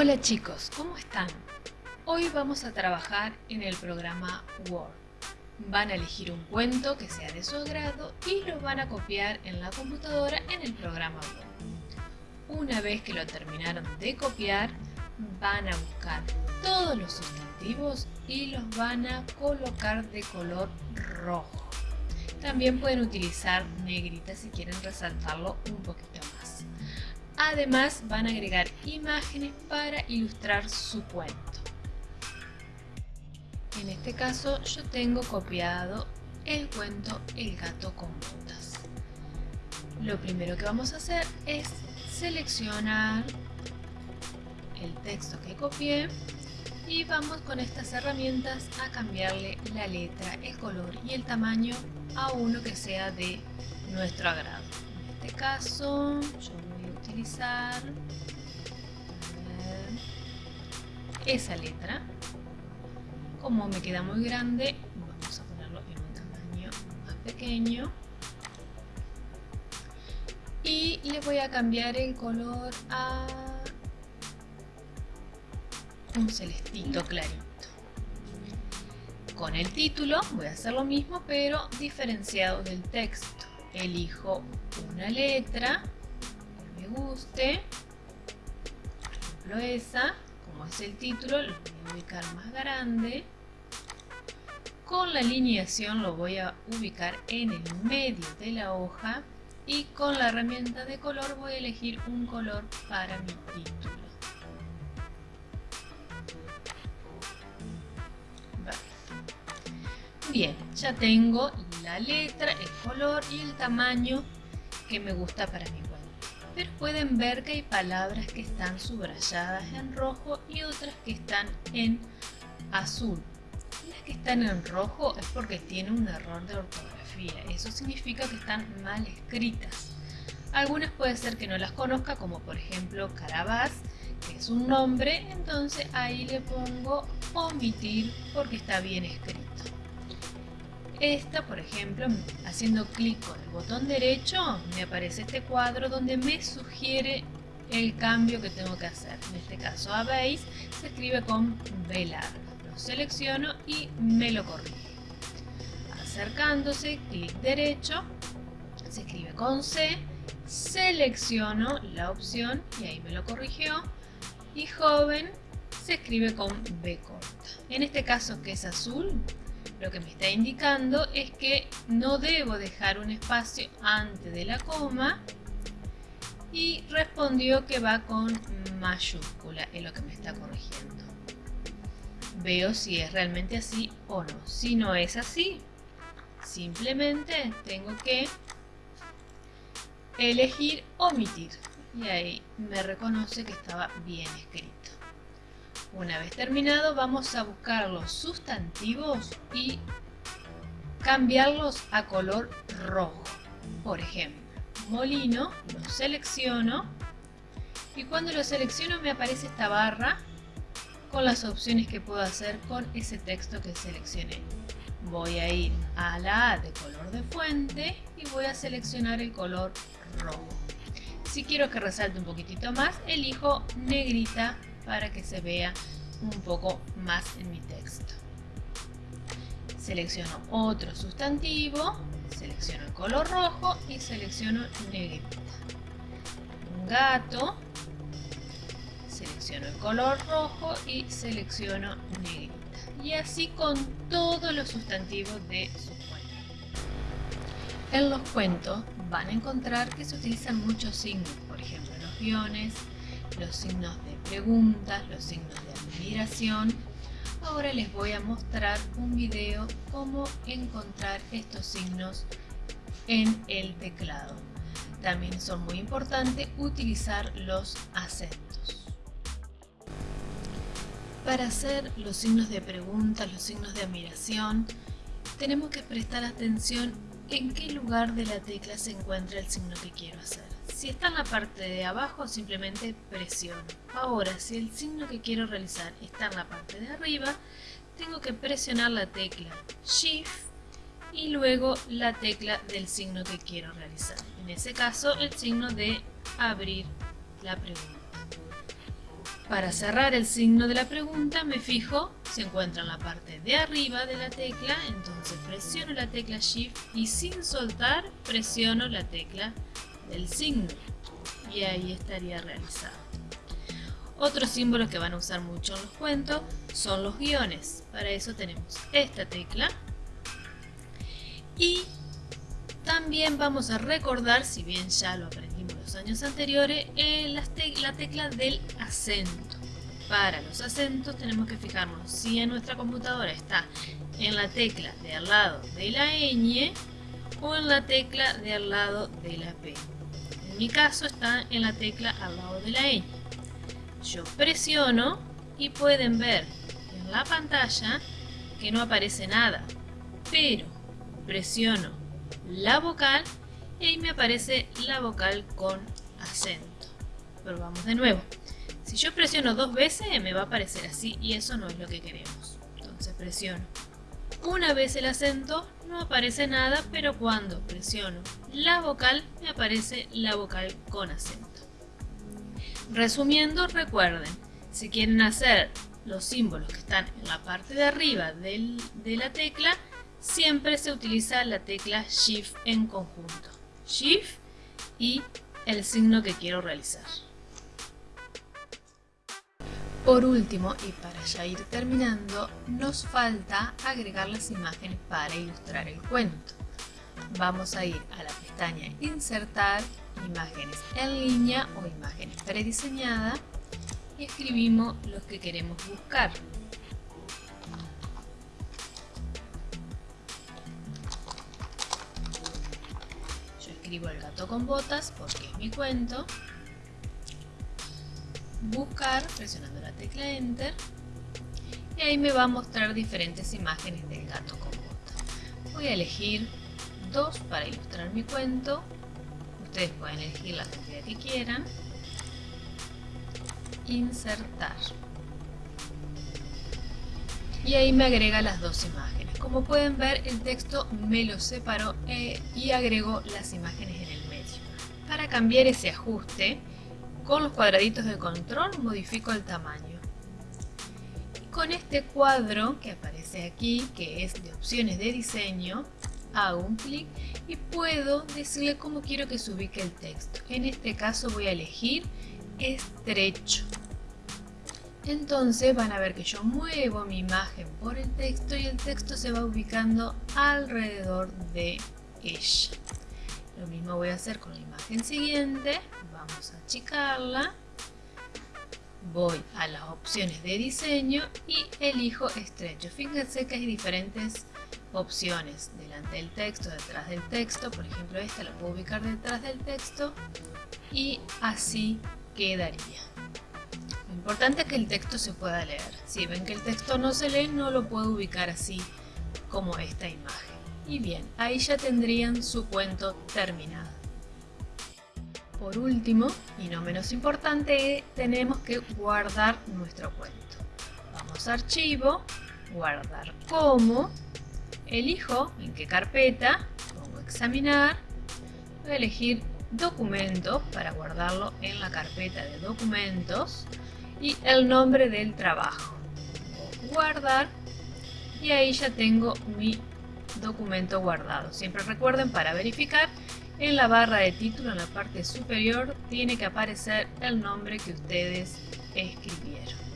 Hola chicos, ¿cómo están? Hoy vamos a trabajar en el programa Word. Van a elegir un cuento que sea de su agrado y lo van a copiar en la computadora en el programa Word. Una vez que lo terminaron de copiar, van a buscar todos los sustantivos y los van a colocar de color rojo. También pueden utilizar negrita si quieren resaltarlo un poquito más. Además van a agregar imágenes para ilustrar su cuento. En este caso yo tengo copiado el cuento El gato con botas. Lo primero que vamos a hacer es seleccionar el texto que copié y vamos con estas herramientas a cambiarle la letra, el color y el tamaño a uno que sea de nuestro agrado. En este caso yo utilizar esa letra. Como me queda muy grande, vamos a ponerlo en un tamaño más pequeño. Y le voy a cambiar el color a un celestito clarito. Con el título voy a hacer lo mismo, pero diferenciado del texto. Elijo una letra guste. Por ejemplo esa, como es el título, lo voy a ubicar más grande. Con la alineación lo voy a ubicar en el medio de la hoja y con la herramienta de color voy a elegir un color para mi título. Bien, ya tengo la letra, el color y el tamaño que me gusta para mi pero pueden ver que hay palabras que están subrayadas en rojo y otras que están en azul. Las que están en rojo es porque tienen un error de ortografía, eso significa que están mal escritas. Algunas puede ser que no las conozca, como por ejemplo Carabás, que es un nombre, entonces ahí le pongo omitir porque está bien escrito. Esta, por ejemplo, haciendo clic con el botón derecho, me aparece este cuadro donde me sugiere el cambio que tengo que hacer. En este caso, habéis, se escribe con B larga. Lo selecciono y me lo corrige. Acercándose, clic derecho, se escribe con C, selecciono la opción y ahí me lo corrigió. Y joven se escribe con B corta. En este caso que es azul, lo que me está indicando es que no debo dejar un espacio antes de la coma y respondió que va con mayúscula, es lo que me está corrigiendo. Veo si es realmente así o no. Si no es así, simplemente tengo que elegir omitir y ahí me reconoce que estaba bien escrito. Una vez terminado vamos a buscar los sustantivos y cambiarlos a color rojo. Por ejemplo, molino, lo selecciono y cuando lo selecciono me aparece esta barra con las opciones que puedo hacer con ese texto que seleccioné. Voy a ir a la A de color de fuente y voy a seleccionar el color rojo. Si quiero que resalte un poquitito más, elijo negrita para que se vea un poco más en mi texto. Selecciono otro sustantivo, selecciono el color rojo y selecciono negrita. Un gato, selecciono el color rojo y selecciono negrita. Y así con todos los sustantivos de su cuento. En los cuentos van a encontrar que se utilizan muchos signos, por ejemplo los guiones, los signos de preguntas, los signos de admiración. Ahora les voy a mostrar un video cómo encontrar estos signos en el teclado. También son muy importantes utilizar los acentos. Para hacer los signos de pregunta, los signos de admiración, tenemos que prestar atención en qué lugar de la tecla se encuentra el signo que quiero hacer. Si está en la parte de abajo, simplemente presiono. Ahora, si el signo que quiero realizar está en la parte de arriba, tengo que presionar la tecla Shift y luego la tecla del signo que quiero realizar. En ese caso, el signo de abrir la pregunta. Para cerrar el signo de la pregunta me fijo, se encuentra en la parte de arriba de la tecla, entonces presiono la tecla Shift y sin soltar presiono la tecla del signo y ahí estaría realizado. Otros símbolos que van a usar mucho en los cuentos son los guiones. Para eso tenemos esta tecla y también vamos a recordar, si bien ya lo aprendimos los años anteriores, en la, tecla del acento. Para los acentos tenemos que fijarnos si en nuestra computadora está en la tecla de al lado de la ñ o en la tecla de al lado de la P. En mi caso está en la tecla al lado de la ñ. Yo presiono y pueden ver en la pantalla que no aparece nada, pero presiono la vocal y ahí me aparece la vocal con acento. Probamos de nuevo. Si yo presiono dos veces me va a aparecer así y eso no es lo que queremos. Entonces presiono una vez el acento no aparece nada, pero cuando presiono la vocal me aparece la vocal con acento. Resumiendo, recuerden, si quieren hacer los símbolos que están en la parte de arriba de la tecla, siempre se utiliza la tecla Shift en conjunto. Shift y el signo que quiero realizar. Por último, y para ya ir terminando, nos falta agregar las imágenes para ilustrar el cuento. Vamos a ir a la pestaña Insertar, Imágenes en línea o imágenes prediseñadas y escribimos los que queremos buscar. Escribo el gato con botas porque es mi cuento buscar presionando la tecla Enter y ahí me va a mostrar diferentes imágenes del gato con botas. Voy a elegir dos para ilustrar mi cuento. Ustedes pueden elegir la cantidad que quieran. Insertar. Y ahí me agrega las dos imágenes. Como pueden ver, el texto me lo separó eh, y agregó las imágenes en el medio. Para cambiar ese ajuste, con los cuadraditos de control modifico el tamaño. con este cuadro que aparece aquí, que es de opciones de diseño, hago un clic y puedo decirle cómo quiero que se ubique el texto. En este caso voy a elegir estrecho. Entonces van a ver que yo muevo mi imagen por el texto y el texto se va ubicando alrededor de ella. Lo mismo voy a hacer con la imagen siguiente. Vamos a achicarla. Voy a las opciones de diseño y elijo estrecho. Fíjense que hay diferentes opciones. Delante del texto, detrás del texto. Por ejemplo, esta la puedo ubicar detrás del texto. Y así quedaría. Importante es que el texto se pueda leer. Si ven que el texto no se lee, no lo puedo ubicar así como esta imagen. Y bien, ahí ya tendrían su cuento terminado. Por último, y no menos importante, tenemos que guardar nuestro cuento. Vamos a Archivo, Guardar como, elijo en qué carpeta, pongo Examinar, voy a elegir Documentos para guardarlo en la carpeta de Documentos y el nombre del trabajo. Guardar y ahí ya tengo mi documento guardado. Siempre recuerden para verificar en la barra de título en la parte superior tiene que aparecer el nombre que ustedes escribieron.